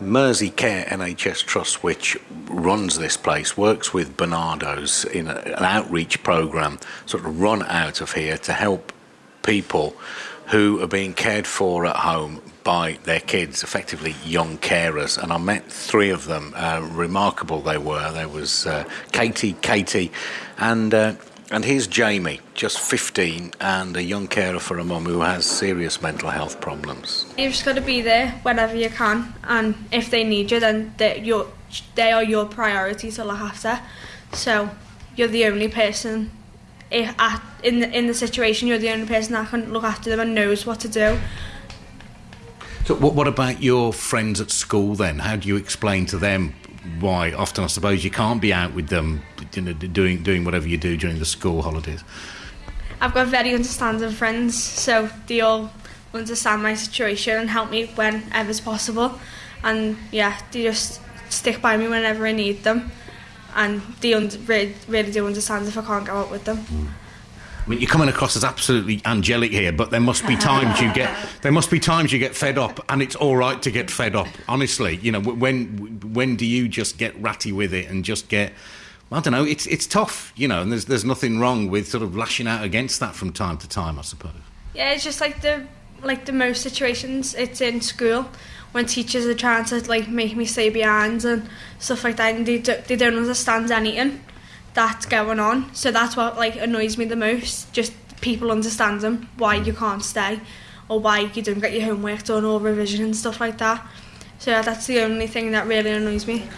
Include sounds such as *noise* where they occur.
Mersey Care NHS Trust, which runs this place, works with Barnardo's in a, an outreach program, sort of run out of here to help people who are being cared for at home by their kids, effectively young carers. And I met three of them. Uh, remarkable they were. There was uh, Katie, Katie, and uh, and here's Jamie, just 15, and a young carer for a mum who has serious mental health problems. You've just got to be there whenever you can, and if they need you, then they, you're, they are your priority to look after. So you're the only person if at, in the, in the situation. You're the only person that can look after them and knows what to do. So, what, what about your friends at school then? How do you explain to them why often I suppose you can't be out with them you know, doing doing whatever you do during the school holidays. I've got very understanding friends, so they all understand my situation and help me whenever's possible. And yeah, they just stick by me whenever I need them, and they really, really do understand if I can't go out with them. Mm. I mean, you're coming across as absolutely angelic here, but there must be times you get *laughs* there must be times you get fed up, and it's all right to get fed up. Honestly, you know, when when do you just get ratty with it and just get I don't know. It's it's tough, you know, and there's there's nothing wrong with sort of lashing out against that from time to time, I suppose. Yeah, it's just like the like the most situations. It's in school when teachers are trying to like make me stay behind and stuff like that, and they do, they don't understand anything that's going on. So that's what like annoys me the most. Just people understanding why you mm. can't stay or why you don't get your homework done or revision and stuff like that. So that's the only thing that really annoys me.